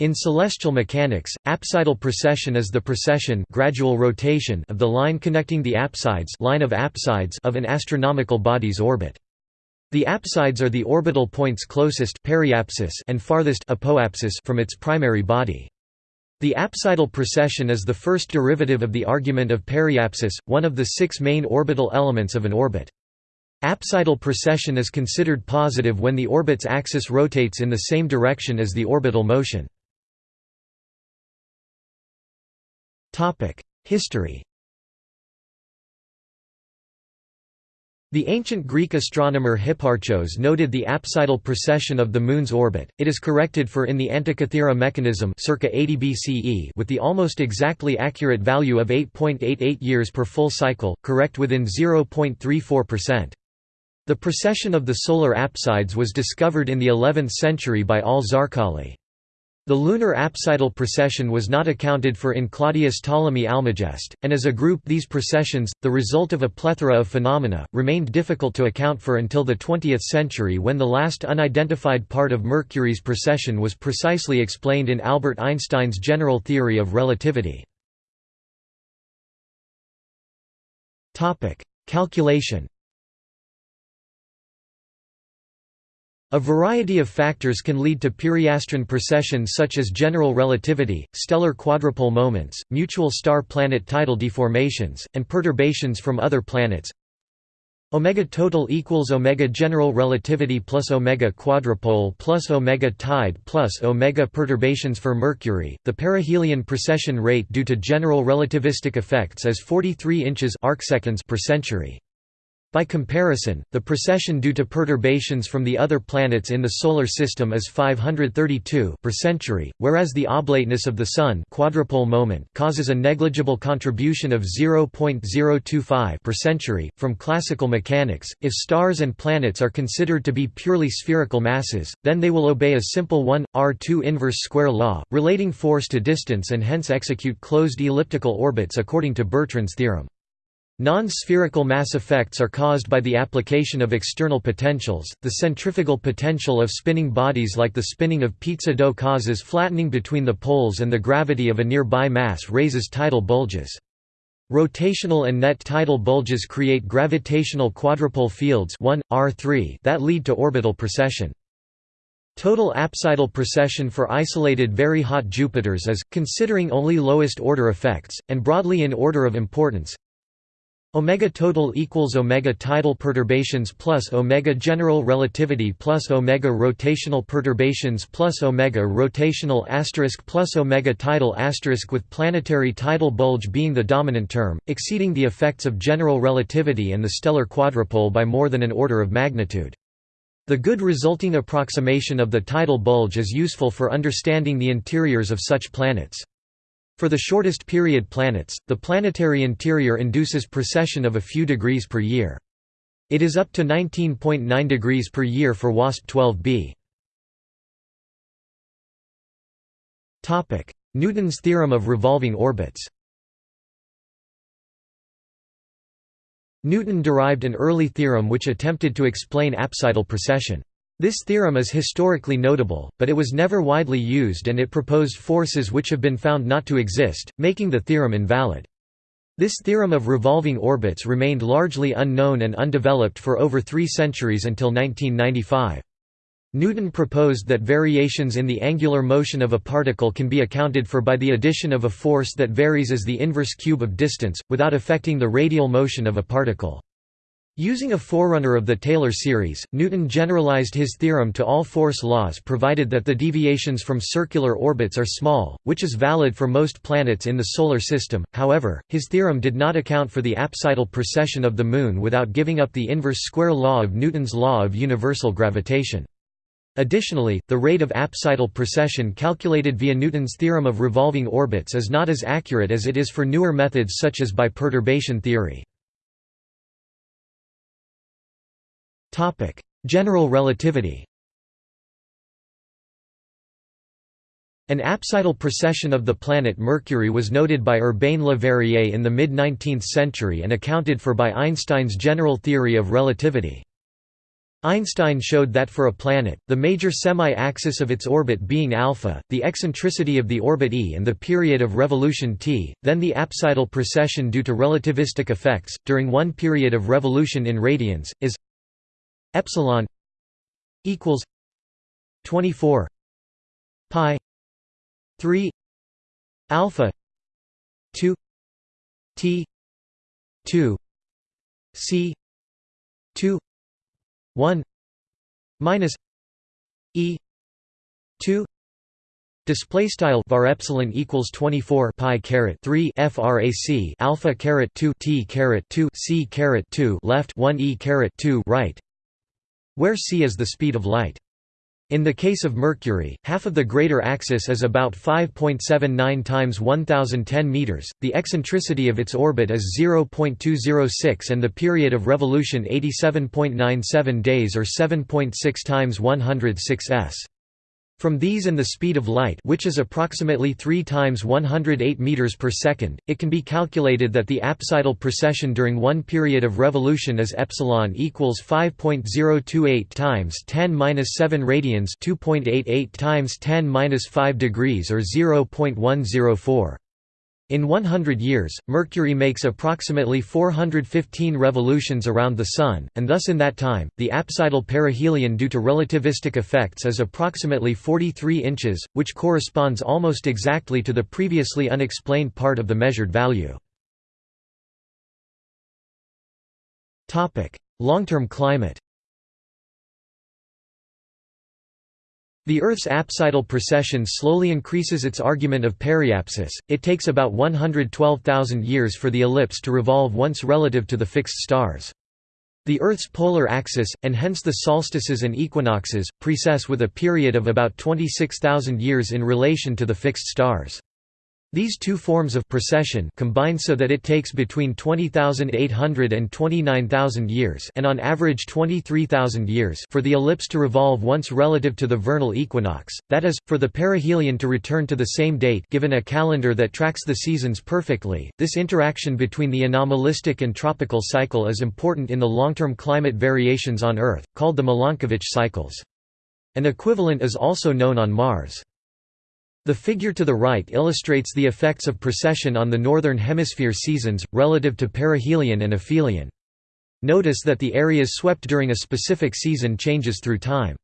In celestial mechanics, apsidal precession is the precession gradual rotation of the line connecting the apsides line of apsides of an astronomical body's orbit. The apsides are the orbital points closest periapsis and farthest apoapsis from its primary body. The apsidal precession is the first derivative of the argument of periapsis, one of the six main orbital elements of an orbit. Apsidal precession is considered positive when the orbit's axis rotates in the same direction as the orbital motion. History The ancient Greek astronomer Hipparchos noted the apsidal precession of the Moon's orbit. It is corrected for in the Antikythera mechanism circa 80 BCE with the almost exactly accurate value of 8.88 years per full cycle, correct within 0.34%. The precession of the solar apsides was discovered in the 11th century by al-Zarqali. The lunar apsidal precession was not accounted for in Claudius Ptolemy Almagest, and as a group these precessions, the result of a plethora of phenomena, remained difficult to account for until the 20th century when the last unidentified part of Mercury's precession was precisely explained in Albert Einstein's general theory of relativity. Calculation A variety of factors can lead to periastron precession such as general relativity, stellar quadrupole moments, mutual star-planet tidal deformations, and perturbations from other planets. Omega total equals omega general relativity plus omega quadrupole plus omega tide plus omega perturbations for Mercury. The perihelion precession rate due to general relativistic effects is 43 inches arcseconds per century. By comparison, the precession due to perturbations from the other planets in the Solar System is 532 per century, whereas the oblateness of the Sun quadrupole moment causes a negligible contribution of 0.025 per century. From classical mechanics, if stars and planets are considered to be purely spherical masses, then they will obey a simple 1, R2 inverse square law, relating force to distance and hence execute closed elliptical orbits according to Bertrand's theorem. Non-spherical mass effects are caused by the application of external potentials. The centrifugal potential of spinning bodies like the spinning of pizza dough causes flattening between the poles and the gravity of a nearby mass raises tidal bulges. Rotational and net tidal bulges create gravitational quadrupole fields 1, R3 that lead to orbital precession. Total apsidal precession for isolated very hot Jupiters is, considering only lowest order effects, and broadly in order of importance, Omega total equals omega tidal perturbations plus omega general relativity plus omega rotational perturbations plus omega rotational asterisk plus omega tidal asterisk with planetary tidal bulge being the dominant term, exceeding the effects of general relativity and the stellar quadrupole by more than an order of magnitude. The good resulting approximation of the tidal bulge is useful for understanding the interiors of such planets. For the shortest period planets, the planetary interior induces precession of a few degrees per year. It is up to 19.9 degrees per year for WASP-12b. Newton's theorem of revolving orbits Newton derived an early theorem which attempted to explain apsidal precession. This theorem is historically notable, but it was never widely used and it proposed forces which have been found not to exist, making the theorem invalid. This theorem of revolving orbits remained largely unknown and undeveloped for over three centuries until 1995. Newton proposed that variations in the angular motion of a particle can be accounted for by the addition of a force that varies as the inverse cube of distance, without affecting the radial motion of a particle. Using a forerunner of the Taylor series, Newton generalized his theorem to all force laws provided that the deviations from circular orbits are small, which is valid for most planets in the Solar System. However, his theorem did not account for the apsidal precession of the Moon without giving up the inverse square law of Newton's law of universal gravitation. Additionally, the rate of apsidal precession calculated via Newton's theorem of revolving orbits is not as accurate as it is for newer methods such as by perturbation theory. General relativity An apsidal precession of the planet Mercury was noted by Urbain Le Verrier in the mid-19th century and accounted for by Einstein's general theory of relativity. Einstein showed that for a planet, the major semi-axis of its orbit being alpha, the eccentricity of the orbit e and the period of revolution t, then the apsidal precession due to relativistic effects, during one period of revolution in radians, is epsilon equals 24 pi 3 alpha 2 t 2 c 2 1 minus e 2 Display style var epsilon equals 24 pi caret 3 frac alpha caret 2 t caret 2 c caret 2 left 1 e caret 2 right where c is the speed of light in the case of Mercury, half of the greater axis is about 5.79 times 1010 meters. The eccentricity of its orbit is 0.206 and the period of revolution 87.97 days or 7.6 times 106 s. From these and the speed of light which is approximately 3 times 108 meters per second, it can be calculated that the apsidal precession during one period of revolution is epsilon equals 5.028 times 10 7 radians 2.88 times 10 5 degrees or 0.104. In 100 years, Mercury makes approximately 415 revolutions around the Sun, and thus in that time, the apsidal perihelion due to relativistic effects is approximately 43 inches, which corresponds almost exactly to the previously unexplained part of the measured value. Long-term climate The Earth's apsidal precession slowly increases its argument of periapsis, it takes about 112,000 years for the ellipse to revolve once relative to the fixed stars. The Earth's polar axis, and hence the solstices and equinoxes, precess with a period of about 26,000 years in relation to the fixed stars. These two forms of precession combine so that it takes between 20,800 and 29,000 years and on average 23,000 years for the ellipse to revolve once relative to the vernal equinox, that is, for the perihelion to return to the same date given a calendar that tracks the seasons perfectly. This interaction between the anomalistic and tropical cycle is important in the long-term climate variations on Earth, called the Milankovitch cycles. An equivalent is also known on Mars. The figure to the right illustrates the effects of precession on the Northern Hemisphere seasons, relative to perihelion and aphelion. Notice that the areas swept during a specific season changes through time.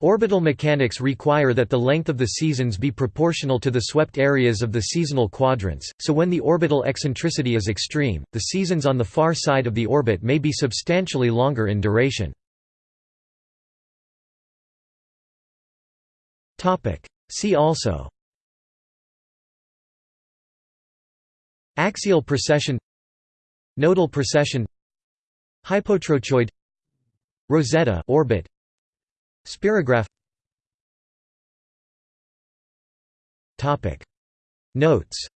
Orbital mechanics require that the length of the seasons be proportional to the swept areas of the seasonal quadrants, so when the orbital eccentricity is extreme, the seasons on the far side of the orbit may be substantially longer in duration. See also. Axial precession. Nodal precession. Hypotrochoid. Rosetta orbit. Spirograph. Topic. Notes